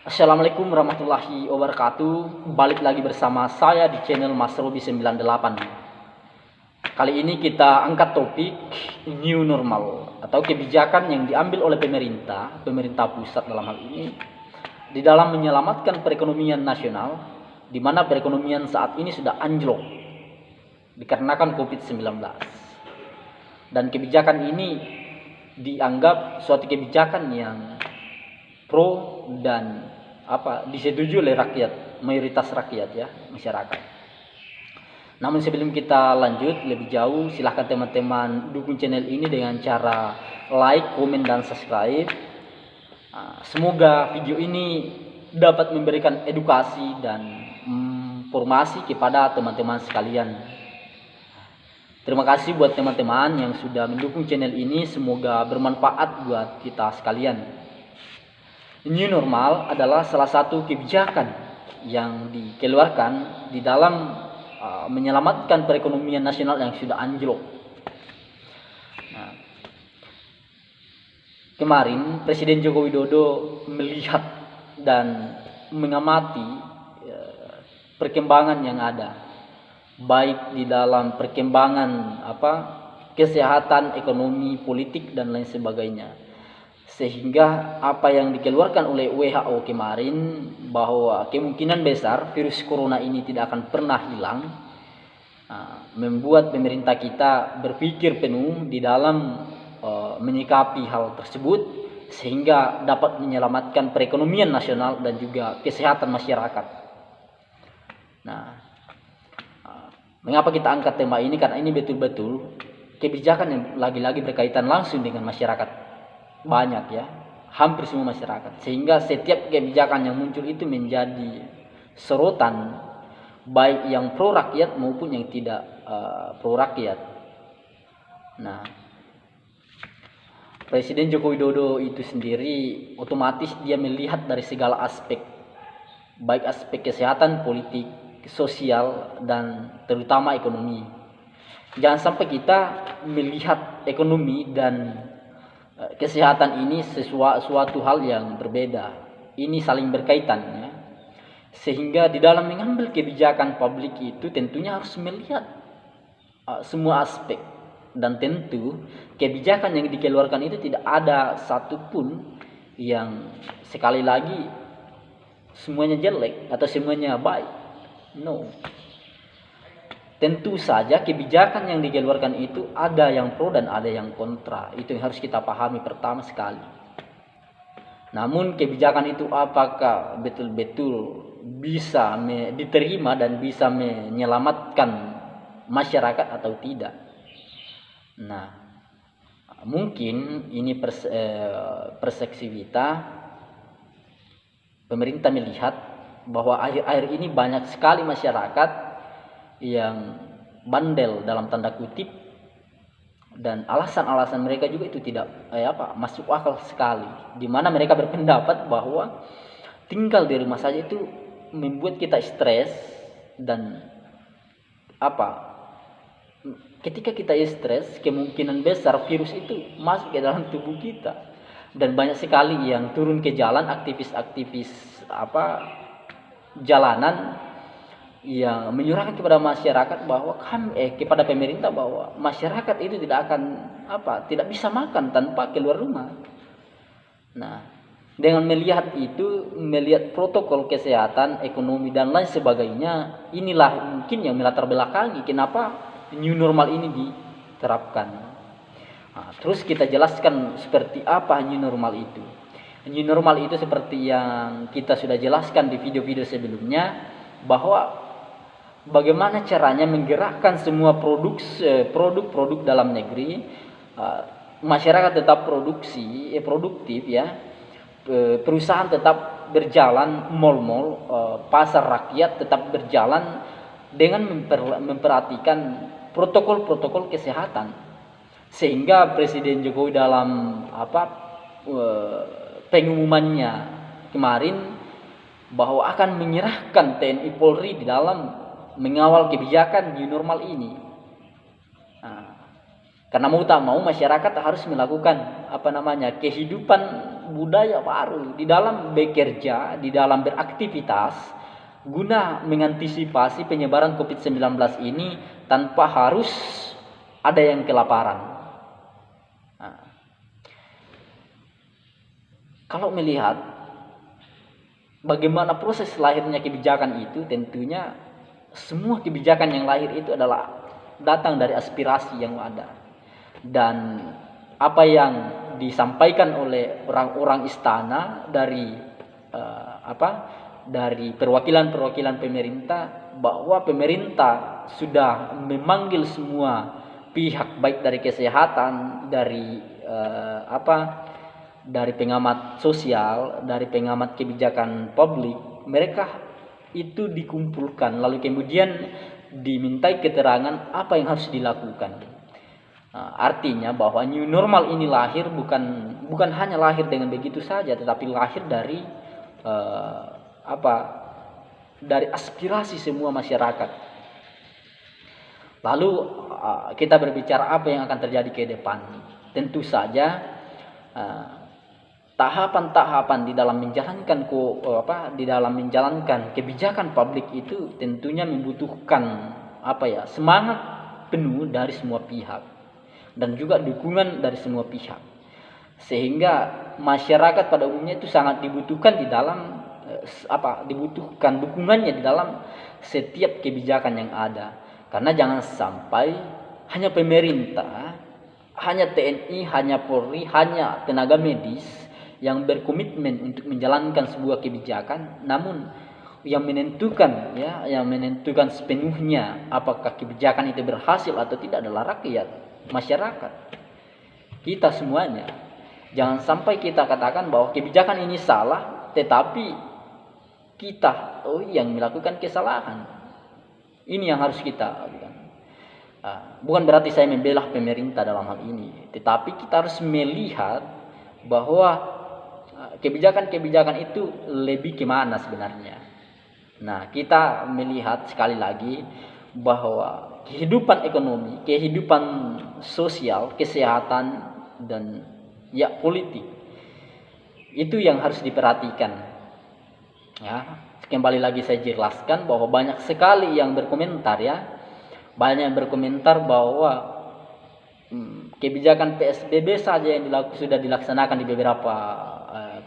Assalamualaikum warahmatullahi wabarakatuh. Balik lagi bersama saya di channel Mas Robi 98 Kali ini kita angkat topik New Normal Atau kebijakan yang diambil oleh pemerintah Pemerintah pusat dalam hal ini Di dalam menyelamatkan perekonomian nasional di mana perekonomian saat ini sudah anjlok Dikarenakan COVID-19 Dan kebijakan ini dianggap suatu kebijakan yang pro dan apa disetujui oleh rakyat mayoritas rakyat ya masyarakat namun sebelum kita lanjut lebih jauh silahkan teman-teman dukung channel ini dengan cara like komen dan subscribe ah, semoga video ini dapat memberikan edukasi dan informasi kepada teman-teman sekalian Terima kasih buat teman-teman yang sudah mendukung channel ini. Semoga bermanfaat buat kita sekalian. New normal adalah salah satu kebijakan yang dikeluarkan di dalam uh, menyelamatkan perekonomian nasional yang sudah anjlok. Nah, kemarin Presiden Joko Widodo melihat dan mengamati uh, perkembangan yang ada baik di dalam perkembangan apa kesehatan, ekonomi, politik dan lain sebagainya. Sehingga apa yang dikeluarkan oleh WHO kemarin bahwa kemungkinan besar virus corona ini tidak akan pernah hilang uh, membuat pemerintah kita berpikir penuh di dalam uh, menyikapi hal tersebut sehingga dapat menyelamatkan perekonomian nasional dan juga kesehatan masyarakat. Nah, Mengapa kita angkat tema ini? Karena ini betul-betul kebijakan yang lagi-lagi berkaitan langsung dengan masyarakat. Banyak ya, hampir semua masyarakat. Sehingga setiap kebijakan yang muncul itu menjadi serotan baik yang pro rakyat maupun yang tidak uh, pro rakyat. Nah, Presiden Joko Widodo itu sendiri otomatis dia melihat dari segala aspek baik aspek kesehatan, politik, sosial dan terutama ekonomi. Jangan sampai kita melihat ekonomi dan eh, kesehatan ini sesuatu suatu hal yang berbeda. Ini saling berkaitan ya. Sehingga di dalam mengambil kebijakan publik itu tentunya harus melihat uh, semua aspek dan tentu kebijakan yang dikeluarkan itu tidak ada satupun yang sekali lagi semuanya jelek atau semuanya baik No. Tentu saja kebijakan yang dikeluarkan itu ada yang pro dan ada yang kontra. Itu yang harus kita pahami pertama sekali. Namun kebijakan itu apakah betul-betul bisa diterima dan bisa menyelamatkan masyarakat atau tidak? Nah, mungkin ini pers eh, persepsi kita pemerintah melihat bahwa akhir-akhir ini banyak sekali masyarakat yang bandel dalam tanda kutip dan alasan-alasan mereka juga itu tidak eh, apa masuk akal sekali. Di mana mereka berpendapat bahwa tinggal di rumah saja itu membuat kita stres dan apa ketika kita stres kemungkinan besar virus itu masuk ke dalam tubuh kita. Dan banyak sekali yang turun ke jalan aktivis-aktivis apa jalanan yang menyurahkan kepada masyarakat bahwa kami eh kepada pemerintah bahwa masyarakat itu tidak akan apa tidak bisa makan tanpa keluar rumah. Nah, dengan melihat itu, melihat protokol kesehatan, ekonomi dan lain sebagainya, inilah mungkin yang melatar belakangi kenapa new normal ini diterapkan. Nah, terus kita jelaskan seperti apa new normal itu. New normal itu seperti yang kita sudah jelaskan di video-video sebelumnya bahwa bagaimana caranya menggerakkan semua produk produk-produk dalam negeri uh, masyarakat tetap produksi eh, produktif ya. Perusahaan tetap berjalan mal-mal pasar rakyat tetap berjalan dengan memper, memperhatikan protokol-protokol kesehatan. Sehingga Presiden Jokowi dalam apa pengumumannya kemarin bahwa akan menyerahkan TNI Polri di dalam mengawal kebijakan new normal ini. Nah, karena mau tak mau masyarakat harus melakukan apa namanya kehidupan budaya baru di dalam bekerja, di dalam beraktivitas guna mengantisipasi penyebaran COVID-19 ini tanpa harus ada yang kelaparan. Nah, kalau melihat bagaimana proses lahirnya kebijakan itu, tentunya semua kebijakan yang lahir itu adalah datang dari aspirasi yang ada. Dan apa yang disampaikan oleh orang-orang istana dari uh, apa dari perwakilan-perwakilan pemerintah bahwa pemerintah sudah memanggil semua pihak baik dari kesehatan dari uh, apa dari pengamat sosial dari pengamat kebijakan publik mereka itu dikumpulkan lalu kemudian dimintai keterangan apa yang harus dilakukan. Nah, artinya bahwa new normal ini lahir bukan bukan hanya lahir dengan begitu saja, tetapi lahir dari uh, apa? Dari aspirasi semua masyarakat. Lalu uh, kita berbicara apa yang akan terjadi ke depan. Tentu saja uh, tahapan-tahapan di dalam menjalankan ko, apa di dalam menjalankan kebijakan publik itu tentunya membutuhkan apa ya semangat penuh dari semua pihak dan juga dukungan dari semua pihak. Sehingga masyarakat pada umumnya itu sangat dibutuhkan di dalam eh, apa dibutuhkan dukungannya di dalam setiap kebijakan yang ada. Karena jangan sampai hanya pemerintah hanya TNI hanya Polri hanya tenaga medis yang berkomitmen untuk menjalankan sebuah kebijakan namun yang menentukan ya yang menentukan sepenuhnya apakah kebijakan itu berhasil atau tidak adalah rakyat masyarakat. Kita semuanya. Jangan sampai kita katakan bahwa kebijakan ini salah tetapi kita oh yang melakukan kesalahan. Ini yang harus kita ah, bukan berarti saya membela pemerintah dalam hal ini tetapi kita harus melihat bahwa kebijakan-kebijakan itu lebih ke mana sebenarnya. Nah, kita melihat sekali lagi bahwa kehidupan ekonomi, kehidupan sosial, kesehatan, dan ya politik itu yang harus diperhatikan. Ya, kembali lagi saya jelaskan bahwa banyak sekali yang berkomentar ya, banyak yang berkomentar bahwa hmm, kebijakan PSBB saja yang dilaku, sudah dilaksanakan di beberapa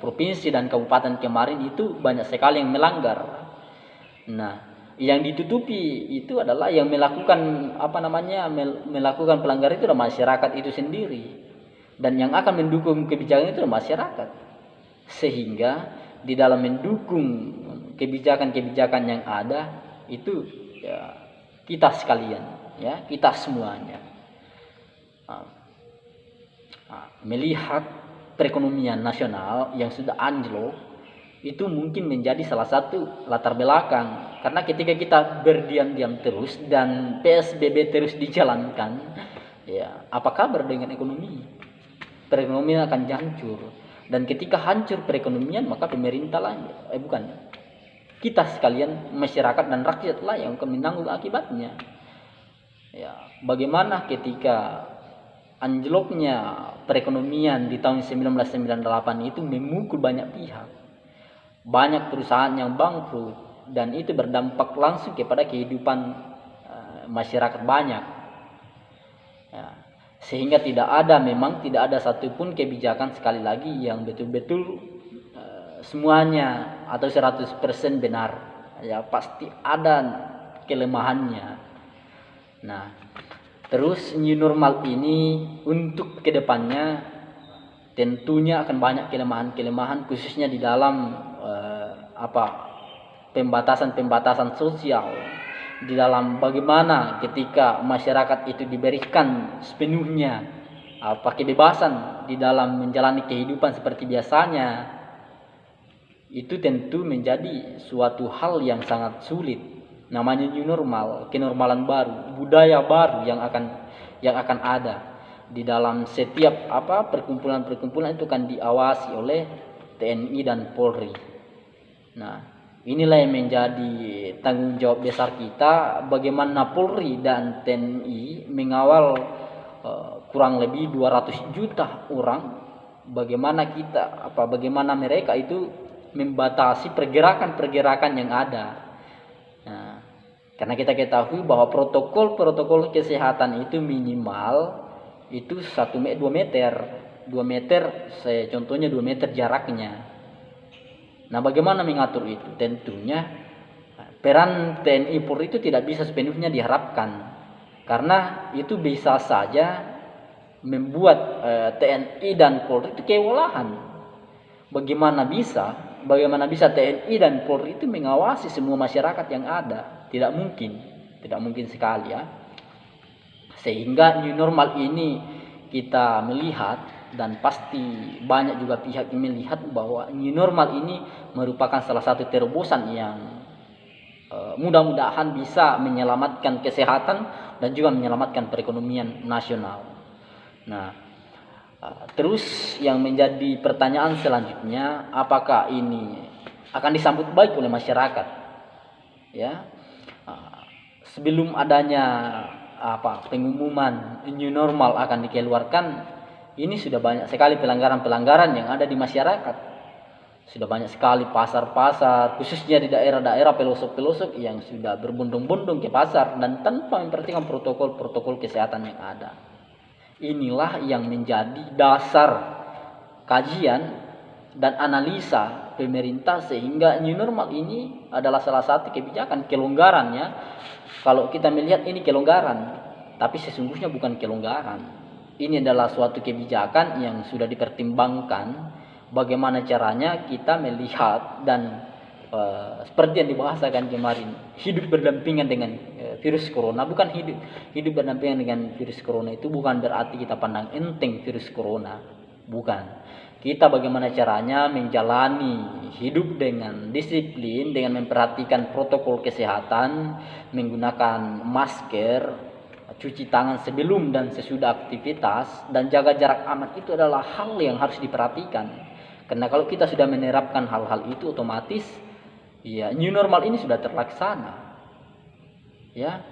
provinsi dan kabupaten kemarin itu banyak sekali yang melanggar. Nah, yang ditutupi itu adalah yang melakukan apa namanya melakukan pelanggaran itu adalah masyarakat itu sendiri. Dan yang akan mendukung kebijakan itu adalah masyarakat. Sehingga di dalam mendukung kebijakan-kebijakan yang ada itu ya, kita sekalian ya kita semuanya. Nah, melihat perekonomian nasional yang sudah anjlok itu mungkin menjadi salah satu latar belakang. Karena ketika kita berdiam-diam terus dan PSBB terus dijalankan ya apa kabar dengan ekonomi? Perekonomian akan hancur. Dan ketika hancur perekonomian maka pemerintah lah eh bukan kita sekalian masyarakat dan rakyat lah yang akan menanggung akibatnya. Ya bagaimana ketika anjloknya perekonomian di tahun 1998 itu memukul banyak pihak. Banyak perusahaan yang bangkrut dan itu berdampak langsung kepada kehidupan uh, masyarakat banyak. Ya. Sehingga tidak ada memang tidak ada satupun kebijakan sekali lagi yang betul-betul uh, semuanya atau 100% benar. Ya pasti ada kelemahannya. Nah, Terus new normal ini untuk ke depannya tentunya akan banyak kelemahan-kelemahan khususnya di dalam uh, apa pembatasan-pembatasan sosial di dalam bagaimana ketika masyarakat itu diberikan sepenuhnya apa kebebasan di dalam menjalani kehidupan seperti biasanya itu tentu menjadi suatu hal yang sangat sulit namanya new normal kenormalan baru budaya baru yang akan yang akan ada. Di dalam setiap apa perkumpulan-perkumpulan itu akan diawasi oleh TNI dan Polri. Nah inilah yang menjadi tanggung jawab besar kita bagaimana Polri dan TNI mengawal uh, kurang lebih 200 juta orang. Bagaimana kita apa bagaimana mereka itu membatasi pergerakan-pergerakan yang ada. Karena kita ketahui bahwa protokol-protokol kesehatan itu minimal itu satu meter dua meter dua meter saya contohnya dua meter jaraknya. Nah, bagaimana mengatur itu? Tentunya peran TNI Polri itu tidak bisa sepenuhnya diharapkan karena itu bisa saja membuat eh, TNI dan Polri itu kewalahan. Bagaimana bisa bagaimana bisa TNI dan Polri itu mengawasi semua masyarakat yang ada? Tidak mungkin, tidak mungkin sekali ya. Sehingga new normal ini kita melihat dan pasti banyak juga pihak yang melihat bahwa new normal ini merupakan salah satu terobosan yang uh, mudah-mudahan bisa menyelamatkan kesehatan dan juga menyelamatkan perekonomian nasional. Nah, Ah, terus yang menjadi pertanyaan selanjutnya, apakah ini akan disambut baik oleh masyarakat? Ya, sebelum adanya apa pengumuman new normal akan dikeluarkan, ini sudah banyak sekali pelanggaran-pelanggaran yang ada di masyarakat. Sudah banyak sekali pasar-pasar, khususnya di daerah-daerah pelosok-pelosok yang sudah berbondong-bondong ke pasar dan tanpa memperhatikan protokol-protokol kesehatan yang ada inilah yang menjadi dasar kajian dan analisa pemerintah sehingga new normal ini adalah salah satu kebijakan kelonggarannya. Kalau kita melihat ini kelonggaran tapi sesungguhnya bukan kelonggaran. Ini adalah suatu kebijakan yang sudah dipertimbangkan bagaimana caranya kita melihat dan uh, seperti yang dibahasakan kemarin hidup berdampingan dengan uh, virus corona. Bukan hidup hidup berdampingan dengan virus corona itu bukan berarti kita pandang enteng virus corona. Bukan kita bagaimana caranya menjalani hidup dengan disiplin dengan memperhatikan protokol kesehatan menggunakan masker cuci tangan sebelum dan sesudah aktivitas dan jaga jarak aman itu adalah hal yang harus diperhatikan. Karena kalau kita sudah menerapkan hal-hal itu otomatis ya new normal ini sudah terlaksana. Ya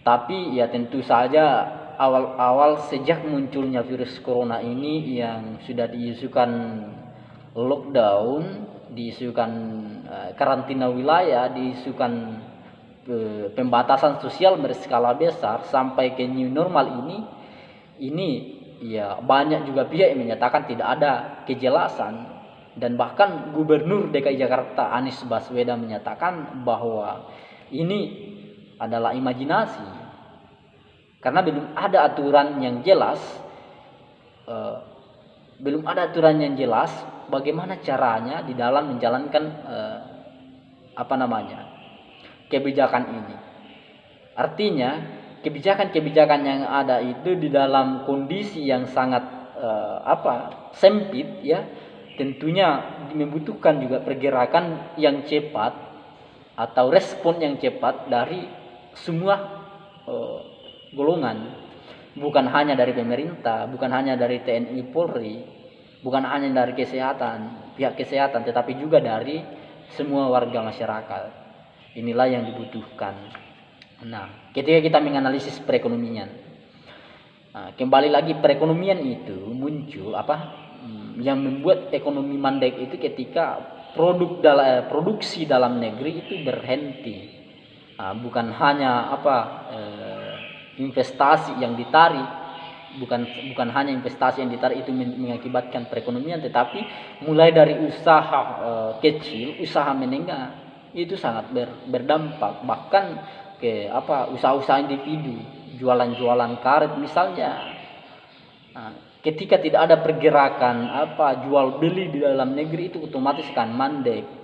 tapi ya tentu saja awal-awal sejak munculnya virus corona ini yang sudah diisukan lockdown diisukan uh, karantina wilayah diisukan uh, pembatasan sosial berskala besar sampai ke new normal ini ini ya banyak juga pihak yang menyatakan tidak ada kejelasan. Dan bahkan Gubernur DKI Jakarta Anies Baswedan menyatakan bahwa ini adalah imajinasi karena belum ada aturan yang jelas uh, belum ada aturan yang jelas bagaimana caranya di dalam menjalankan uh, apa namanya kebijakan ini. Artinya kebijakan-kebijakan yang ada itu di dalam kondisi yang sangat uh, apa sempit ya tentunya membutuhkan juga pergerakan yang cepat atau respon yang cepat dari semua golongan bukan hanya dari pemerintah bukan hanya dari TNI Polri bukan hanya dari kesehatan pihak kesehatan tetapi juga dari semua warga masyarakat. Inilah yang dibutuhkan. Nah ketika kita menganalisis perekonomian nah, kembali lagi perekonomian itu muncul apa yang membuat ekonomi mandek itu ketika produk dalam eh, produksi dalam negeri itu berhenti. Nah, bukan hanya apa eh, investasi yang ditarik bukan bukan hanya investasi yang ditarik itu mengakibatkan perekonomian tetapi mulai dari usaha eh, kecil usaha menengah itu sangat ber, berdampak. Bahkan ke apa usaha-usaha individu jualan-jualan karet misalnya nah, ketika tidak ada pergerakan apa jual beli di dalam negeri itu otomatis kan mandek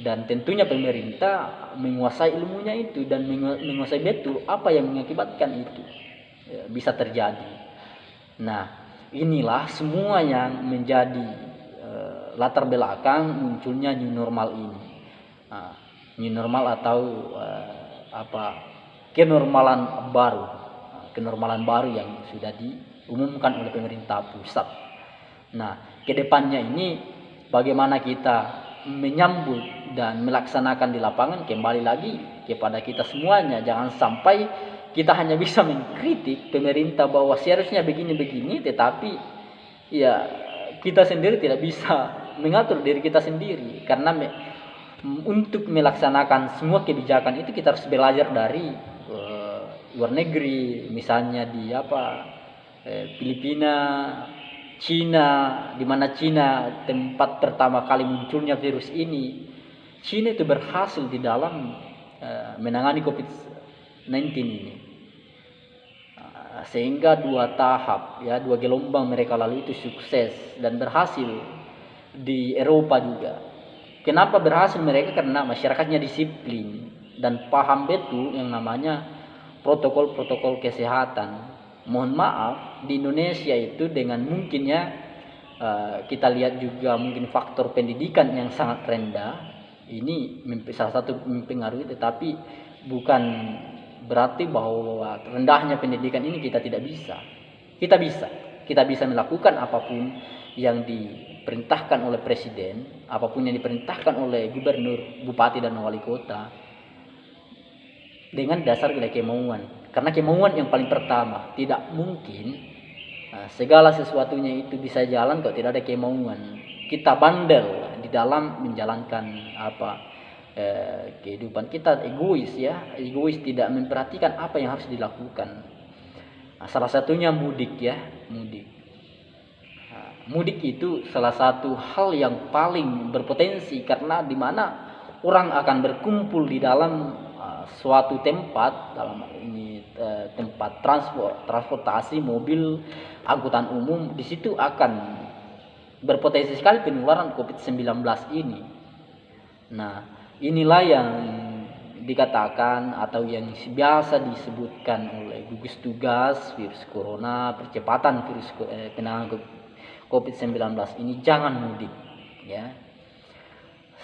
dan tentunya pemerintah menguasai ilmunya itu dan menguasai betul apa yang mengakibatkan itu. Ya, bisa terjadi. Nah inilah semua yang menjadi uh, latar belakang munculnya new normal ini. Nah, new normal atau uh, apa kenormalan baru. Kenormalan baru yang sudah di diumumkan oleh pemerintah pusat. Nah, ke depannya ini bagaimana kita menyambut dan melaksanakan di lapangan kembali lagi kepada kita semuanya. Jangan sampai kita hanya bisa mengkritik pemerintah bahwa seharusnya begini-begini, tetapi ya kita sendiri tidak bisa mengatur diri kita sendiri karena me, untuk melaksanakan semua kebijakan itu kita harus belajar dari uh, luar negeri misalnya di apa eh, Filipina Cina di mana Cina tempat pertama kali munculnya virus ini Cina itu berhasil di dalam uh, menangani COVID-19 ini sehingga dua tahap ya dua gelombang mereka lalu itu sukses dan berhasil di Eropa juga. Kenapa berhasil mereka karena masyarakatnya disiplin dan paham betul yang namanya protokol-protokol kesehatan. Mohon maaf di Indonesia itu dengan mungkinnya uh, kita lihat juga mungkin faktor pendidikan yang sangat rendah ini salah satu mempengaruhi tetapi bukan berarti bahwa rendahnya pendidikan ini kita tidak bisa. Kita bisa. Kita bisa melakukan apa pun yang diperintahkan oleh presiden, apa pun yang diperintahkan oleh gubernur, bupati dan wali kota dengan dasar kemauan. Karena kemauan yang paling pertama, tidak mungkin nah, segala sesuatunya itu bisa jalan kalau tidak ada kemauan. Kita bandel di dalam menjalankan apa eh, kehidupan kita. Egois ya egois tidak memperhatikan apa yang harus dilakukan. Nah, salah satunya mudik ya mudik. Nah, mudik itu salah satu hal yang paling berpotensi karena di mana orang akan berkumpul di dalam uh, suatu tempat dalam ini uh, tempat transport transportasi mobil angkutan umum di situ akan berpotensi sekali penularan COVID-19 ini. Nah, inilah yang dikatakan atau yang biasa disebutkan oleh gugus tugas virus corona percepatan virus eh, penanganan COVID-19 ini jangan mudik ya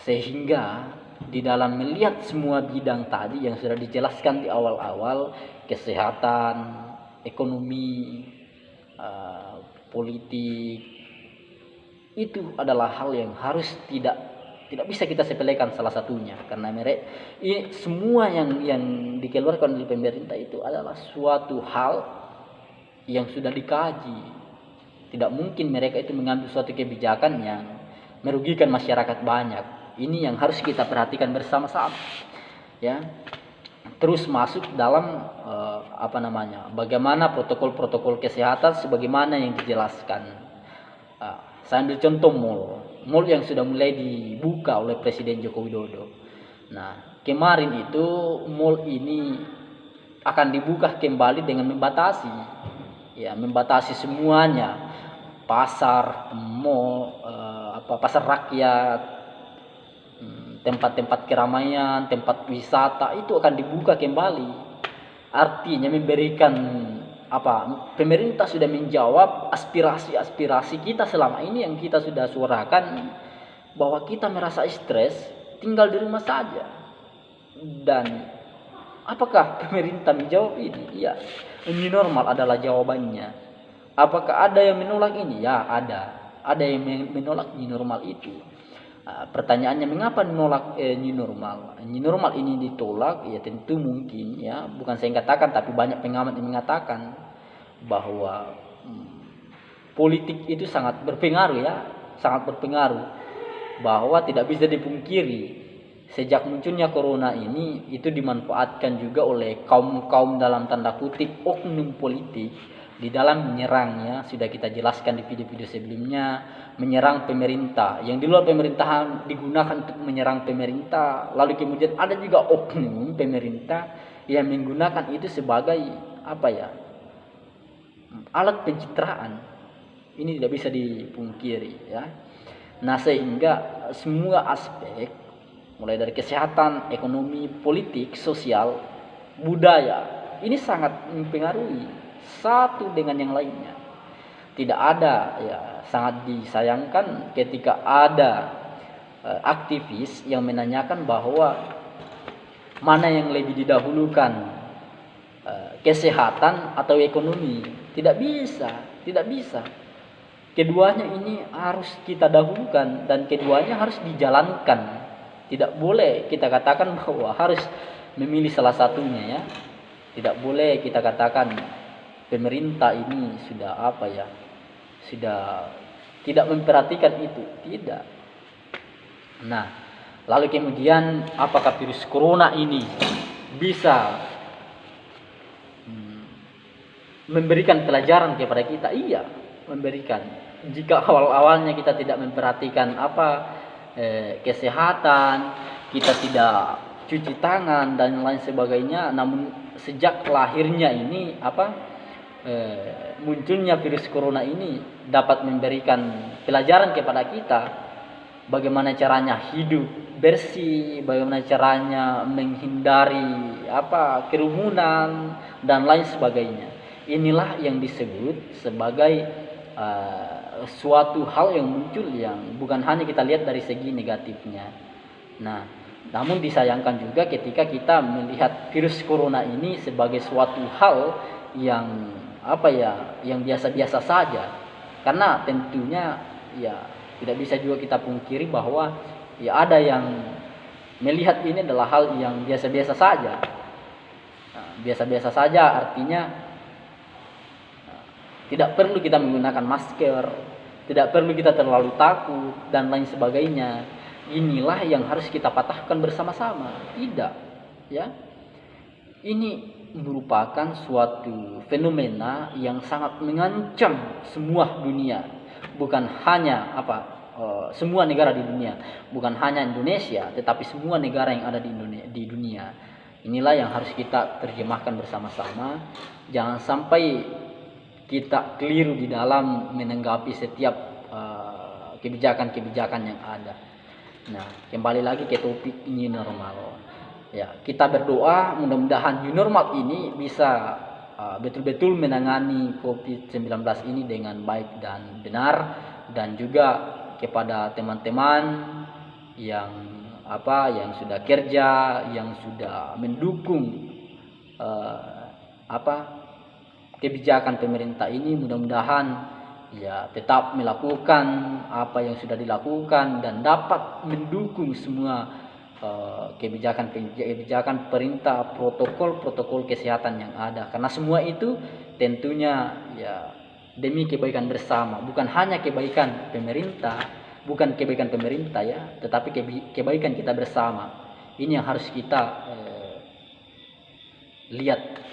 sehingga di dalam melihat semua bidang tadi yang sudah dijelaskan di awal-awal kesehatan ekonomi uh, politik itu adalah hal yang harus tidak tidak bisa kita sepelekan salah satunya. Karena mereka ini semua yang yang dikeluarkan oleh pemerintah itu adalah suatu hal yang sudah dikaji. Tidak mungkin mereka itu mengambil suatu kebijakan yang merugikan masyarakat banyak ini yang harus kita perhatikan bersama-sama ya. Terus masuk dalam uh, apa namanya bagaimana protokol-protokol kesehatan sebagaimana yang dijelaskan. Uh, saya ambil contoh mall. Mall yang sudah mulai dibuka oleh Presiden Joko Widodo. Nah, kemarin itu mall ini akan dibuka kembali dengan membatasi, ya membatasi semuanya, pasar, mall, eh, apa pasar rakyat, tempat-tempat keramaian, tempat wisata itu akan dibuka kembali. Artinya memberikan apa pemerintah sudah menjawab aspirasi-aspirasi kita selama ini yang kita sudah suarakan bahwa kita merasa stres tinggal di rumah saja. Dan apakah pemerintah menjawab ini? Ya ini normal adalah jawabannya. Apakah ada yang menolak ini? Ya ada. Ada yang menolak ini normal itu pertanyaannya mengapa menolak eh, new normal? New normal ini ditolak ya tentu mungkin ya. Bukan saya katakan tapi banyak pengamat yang mengatakan bahwa hmm, politik itu sangat berpengaruh ya. Sangat berpengaruh. Bahwa tidak bisa dipungkiri sejak munculnya corona ini itu dimanfaatkan juga oleh kaum-kaum dalam tanda kutip oknum politik di dalam menyerangnya sudah kita jelaskan di video-video sebelumnya menyerang pemerintah. Yang di luar pemerintahan digunakan untuk menyerang pemerintah. Lalu kemudian ada juga oknum pemerintah yang menggunakan itu sebagai apa ya alat pencitraan. Ini tidak bisa dipungkiri ya. Nah sehingga semua aspek mulai dari kesehatan ekonomi politik sosial budaya ini sangat mempengaruhi satu dengan yang lainnya. Tidak ada ya sangat disayangkan ketika ada uh, aktivis yang menanyakan bahwa mana yang lebih didahulukan uh, kesehatan atau ekonomi. Tidak bisa, tidak bisa. Keduanya ini harus kita dahulukan dan keduanya harus dijalankan. Tidak boleh kita katakan bahwa harus memilih salah satunya ya. Tidak boleh kita katakan pemerintah ini sudah apa ya sudah tidak memperhatikan itu. Tidak. Nah lalu kemudian apakah virus corona ini bisa hmm, memberikan pelajaran kepada kita? Iya memberikan. Jika awal-awalnya kita tidak memperhatikan apa eh, kesehatan kita tidak cuci tangan dan lain sebagainya namun sejak lahirnya ini apa eh, munculnya virus corona ini dapat memberikan pelajaran kepada kita bagaimana caranya hidup bersih bagaimana caranya menghindari apa kerumunan dan lain sebagainya. Inilah yang disebut sebagai uh, suatu hal yang muncul yang bukan hanya kita lihat dari segi negatifnya. Nah namun disayangkan juga ketika kita melihat virus corona ini sebagai suatu hal yang apa ya, yang biasa-biasa saja. Karena tentunya ya tidak bisa juga kita pungkiri bahwa ya ada yang melihat ini adalah hal yang biasa-biasa saja. Nah, biasa-biasa saja artinya nah, tidak perlu kita menggunakan masker, tidak perlu kita terlalu takut dan lain sebagainya inilah yang harus kita patahkan bersama-sama. Tidak, ya. Ini merupakan suatu fenomena yang sangat mengancam semua dunia, bukan hanya apa uh, semua negara di dunia, bukan hanya Indonesia, tetapi semua negara yang ada di Indonesia di dunia. Inilah yang harus kita terjemahkan bersama-sama. Jangan sampai kita keliru di dalam menanggapi setiap eh, kebijakan-kebijakan uh, yang ada. Nah, kembali lagi ke topik new normal. Ya, kita berdoa mudah-mudahan new normal ini bisa uh, betul-betul uh, menangani COVID-19 ini dengan baik dan benar. Dan juga kepada teman-teman yang apa yang sudah kerja, yang sudah mendukung uh, apa kebijakan pemerintah ini mudah-mudahan ya tetap melakukan apa yang sudah dilakukan dan dapat mendukung semua uh, kebijakan kebijakan perintah protokol protokol kesehatan yang ada. Karena semua itu tentunya ya demi kebaikan bersama. Bukan hanya kebaikan pemerintah bukan kebaikan pemerintah ya tetapi kebaikan kita bersama. Ini yang harus kita uh, lihat